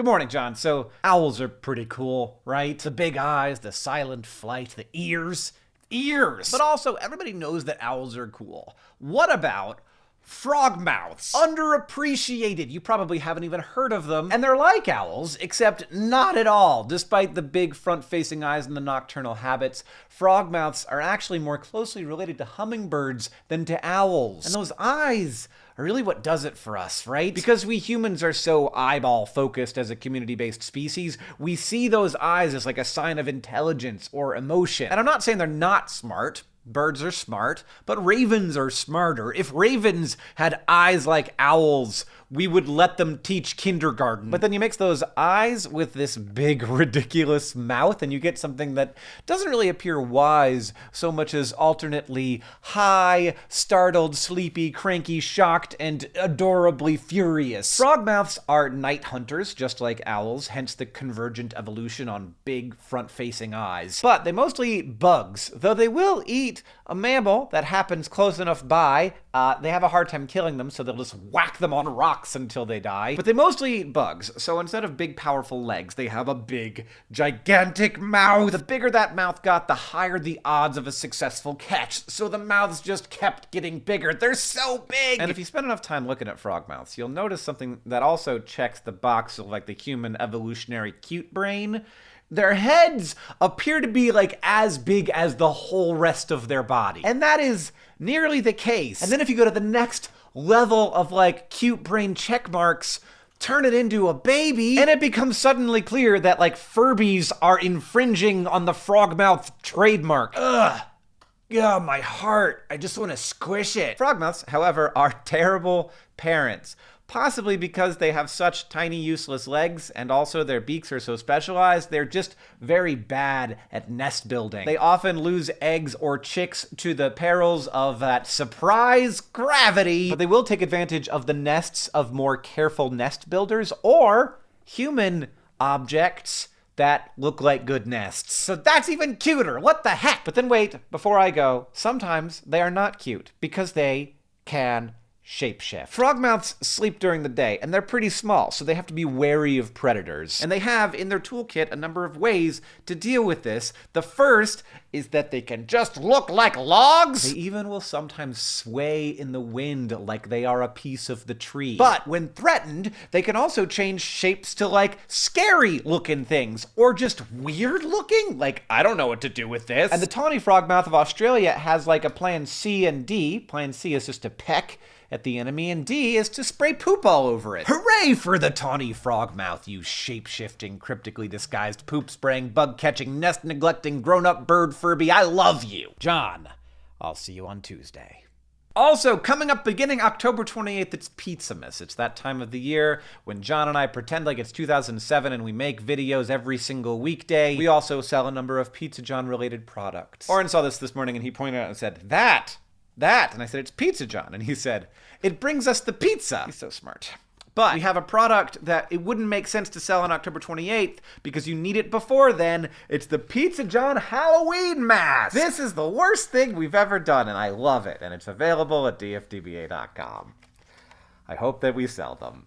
Good morning, John. So, owls are pretty cool, right? The big eyes, the silent flight, the ears. Ears! But also, everybody knows that owls are cool. What about frogmouths? Underappreciated. You probably haven't even heard of them. And they're like owls, except not at all. Despite the big front facing eyes and the nocturnal habits, frogmouths are actually more closely related to hummingbirds than to owls. And those eyes are really what does it for us, right? Because we humans are so eyeball focused as a community based species, we see those eyes as like a sign of intelligence or emotion. And I'm not saying they're not smart. Birds are smart, but ravens are smarter. If ravens had eyes like owls, we would let them teach kindergarten. But then you mix those eyes with this big, ridiculous mouth, and you get something that doesn't really appear wise so much as alternately high, startled, sleepy, cranky, shocked, and adorably furious. Frogmouths are night hunters, just like owls, hence the convergent evolution on big, front facing eyes. But they mostly eat bugs, though they will eat a mammal that happens close enough by. Uh, they have a hard time killing them, so they'll just whack them on rocks rocks until they die. But they mostly eat bugs, so instead of big, powerful legs, they have a big, gigantic mouth. The bigger that mouth got, the higher the odds of a successful catch. So the mouths just kept getting bigger. They're so big! And if you spend enough time looking at frog mouths, you'll notice something that also checks the box of like the human evolutionary cute brain their heads appear to be like as big as the whole rest of their body. And that is nearly the case. And then if you go to the next level of like cute brain check marks turn it into a baby, and it becomes suddenly clear that like Furbies are infringing on the frogmouth trademark. Ugh. Yeah, my heart. I just want to squish it. Frogmouths, however, are terrible parents possibly because they have such tiny useless legs and also their beaks are so specialized, they're just very bad at nest building. They often lose eggs or chicks to the perils of that surprise gravity, but they will take advantage of the nests of more careful nest builders or human objects that look like good nests. So that's even cuter. What the heck? But then wait, before I go, sometimes they are not cute because they can shapeshift. Frogmouths sleep during the day, and they're pretty small, so they have to be wary of predators. And they have in their toolkit a number of ways to deal with this. The first is that they can just look like logs. They even will sometimes sway in the wind like they are a piece of the tree. But when threatened, they can also change shapes to like scary looking things or just weird looking. Like, I don't know what to do with this. And the tawny frogmouth of Australia has like a plan C and D. Plan C is just to peck at the enemy, and D is to spray poop all over it. Hooray for the tawny frogmouth, you shape-shifting, cryptically disguised, poop-spraying, bug-catching, nest-neglecting, grown-up bird Furby. I love you. John, I'll see you on Tuesday. Also, coming up beginning October 28th, it's Pizzamas. It's that time of the year when John and I pretend like it's 2007 and we make videos every single weekday. We also sell a number of Pizza John related products. Orin saw this this morning and he pointed out and said, That that? And I said, It's Pizza John. And he said, It brings us the pizza. He's so smart. But we have a product that it wouldn't make sense to sell on October 28th because you need it before then. It's the Pizza John Halloween mask. This is the worst thing we've ever done, and I love it. And it's available at dftba.com. I hope that we sell them.